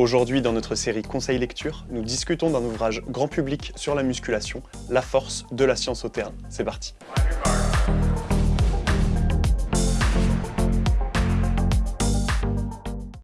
Aujourd'hui, dans notre série Conseil lecture, nous discutons d'un ouvrage grand public sur la musculation, La force de la science au terrain. C'est parti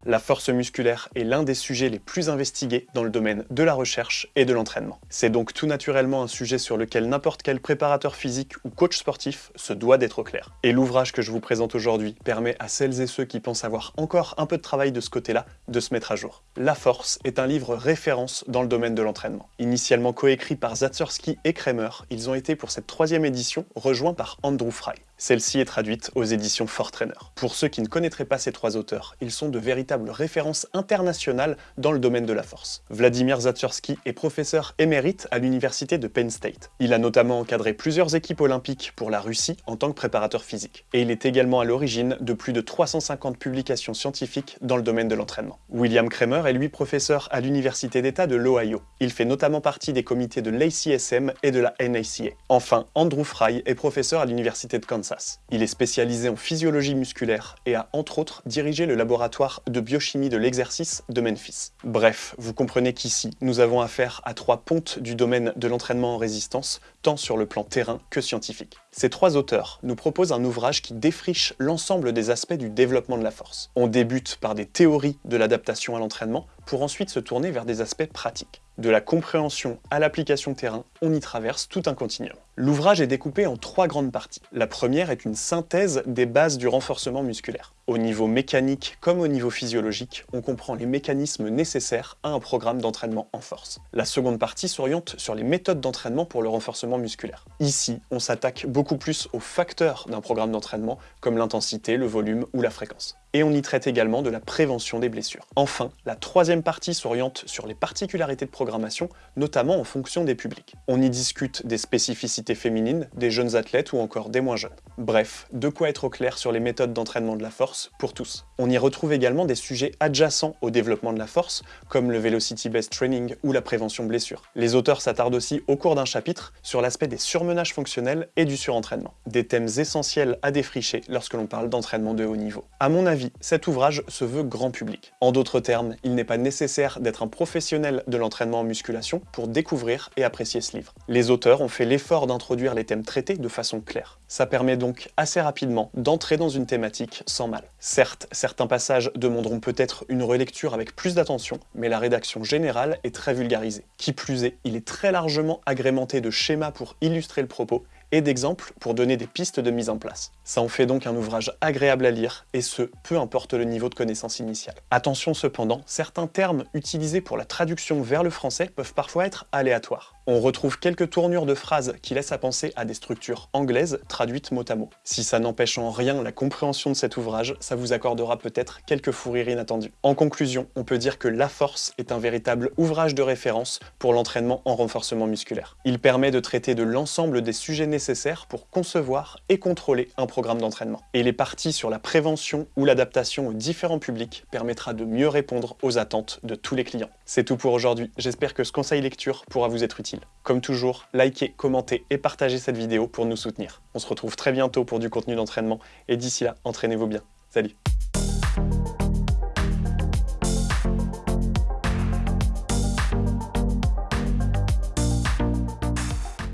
La force musculaire est l'un des sujets les plus investigués dans le domaine de la recherche et de l'entraînement. C'est donc tout naturellement un sujet sur lequel n'importe quel préparateur physique ou coach sportif se doit d'être clair. Et l'ouvrage que je vous présente aujourd'hui permet à celles et ceux qui pensent avoir encore un peu de travail de ce côté-là de se mettre à jour. La force est un livre référence dans le domaine de l'entraînement. Initialement coécrit par Zatsursky et Kramer, ils ont été pour cette troisième édition rejoints par Andrew Fry. Celle-ci est traduite aux éditions Fortrainer. Pour ceux qui ne connaîtraient pas ces trois auteurs, ils sont de véritables références internationales dans le domaine de la force. Vladimir Zatsursky est professeur émérite à l'université de Penn State. Il a notamment encadré plusieurs équipes olympiques pour la Russie en tant que préparateur physique. Et il est également à l'origine de plus de 350 publications scientifiques dans le domaine de l'entraînement. William Kramer est lui professeur à l'université d'État de l'Ohio. Il fait notamment partie des comités de l'ACSM et de la NACA. Enfin, Andrew Fry est professeur à l'université de Kansas il est spécialisé en physiologie musculaire et a entre autres dirigé le laboratoire de biochimie de l'exercice de Memphis. Bref, vous comprenez qu'ici, nous avons affaire à trois pontes du domaine de l'entraînement en résistance, tant sur le plan terrain que scientifique. Ces trois auteurs nous proposent un ouvrage qui défriche l'ensemble des aspects du développement de la force. On débute par des théories de l'adaptation à l'entraînement, pour ensuite se tourner vers des aspects pratiques. De la compréhension à l'application terrain, on y traverse tout un continuum. L'ouvrage est découpé en trois grandes parties. La première est une synthèse des bases du renforcement musculaire. Au niveau mécanique comme au niveau physiologique, on comprend les mécanismes nécessaires à un programme d'entraînement en force. La seconde partie s'oriente sur les méthodes d'entraînement pour le renforcement musculaire. Ici, on s'attaque beaucoup plus aux facteurs d'un programme d'entraînement, comme l'intensité, le volume ou la fréquence et on y traite également de la prévention des blessures. Enfin, la troisième partie s'oriente sur les particularités de programmation, notamment en fonction des publics. On y discute des spécificités féminines, des jeunes athlètes ou encore des moins jeunes. Bref, de quoi être au clair sur les méthodes d'entraînement de la force pour tous. On y retrouve également des sujets adjacents au développement de la force, comme le Velocity Based Training ou la prévention blessure. Les auteurs s'attardent aussi au cours d'un chapitre sur l'aspect des surmenages fonctionnels et du surentraînement, des thèmes essentiels à défricher lorsque l'on parle d'entraînement de haut niveau. À mon avis, cet ouvrage se veut grand public. En d'autres termes, il n'est pas nécessaire d'être un professionnel de l'entraînement en musculation pour découvrir et apprécier ce livre. Les auteurs ont fait l'effort d'introduire les thèmes traités de façon claire. Ça permet donc assez rapidement d'entrer dans une thématique sans mal. Certes, certains passages demanderont peut-être une relecture avec plus d'attention, mais la rédaction générale est très vulgarisée. Qui plus est, il est très largement agrémenté de schémas pour illustrer le propos, et d'exemples pour donner des pistes de mise en place. Ça en fait donc un ouvrage agréable à lire, et ce, peu importe le niveau de connaissance initiale. Attention cependant, certains termes utilisés pour la traduction vers le français peuvent parfois être aléatoires. On retrouve quelques tournures de phrases qui laissent à penser à des structures anglaises traduites mot à mot. Si ça n'empêche en rien la compréhension de cet ouvrage, ça vous accordera peut-être quelques fous rires inattendus. En conclusion, on peut dire que La Force est un véritable ouvrage de référence pour l'entraînement en renforcement musculaire. Il permet de traiter de l'ensemble des sujets nécessaires pour concevoir et contrôler un programme d'entraînement. Et les parties sur la prévention ou l'adaptation aux différents publics permettra de mieux répondre aux attentes de tous les clients. C'est tout pour aujourd'hui, j'espère que ce conseil lecture pourra vous être Comme toujours, likez, commentez et partagez cette vidéo pour nous soutenir. On se retrouve très bientôt pour du contenu d'entraînement, et d'ici là, entraînez-vous bien. Salut